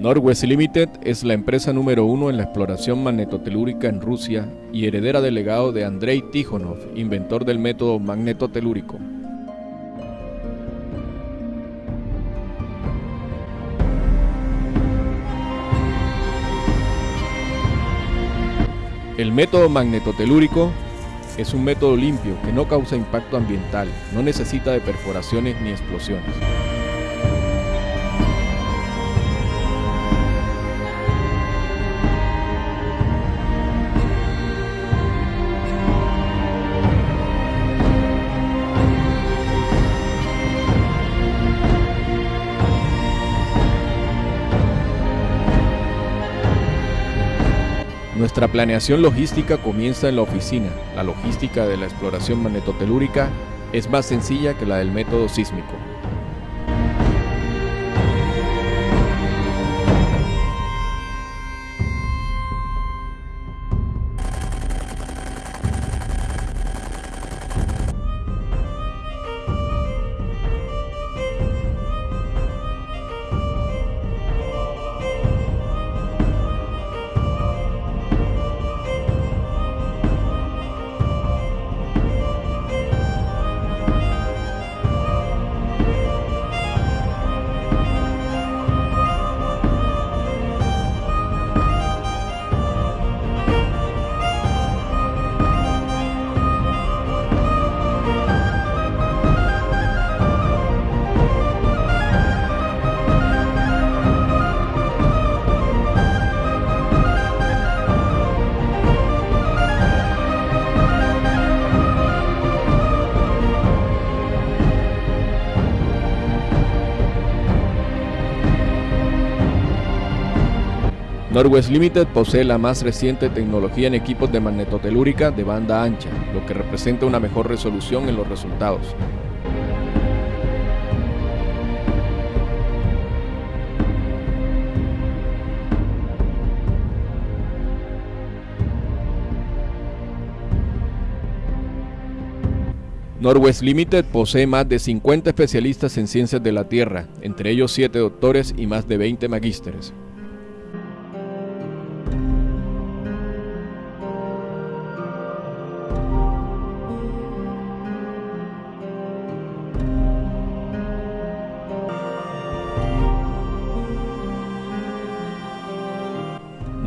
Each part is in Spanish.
Norwest Limited es la empresa número uno en la exploración magnetotelúrica en Rusia y heredera del legado de Andrei Tikhonov, inventor del método magnetotelúrico. El método magnetotelúrico es un método limpio que no causa impacto ambiental, no necesita de perforaciones ni explosiones. Nuestra planeación logística comienza en la oficina. La logística de la exploración magnetotelúrica es más sencilla que la del método sísmico. Norwest Limited posee la más reciente tecnología en equipos de magnetotelúrica de banda ancha, lo que representa una mejor resolución en los resultados. Norwest Limited posee más de 50 especialistas en ciencias de la Tierra, entre ellos 7 doctores y más de 20 magísteres.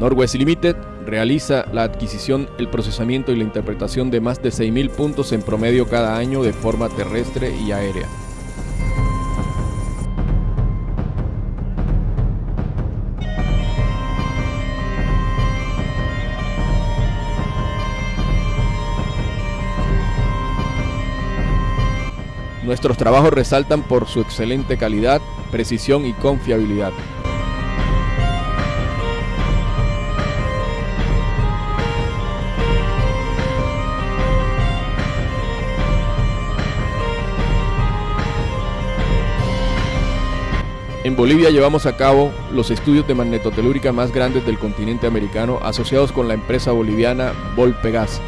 Norwest Limited realiza la adquisición, el procesamiento y la interpretación de más de 6.000 puntos en promedio cada año de forma terrestre y aérea. Nuestros trabajos resaltan por su excelente calidad, precisión y confiabilidad. En Bolivia llevamos a cabo los estudios de magnetotelúrica más grandes del continente americano asociados con la empresa boliviana Volpegas.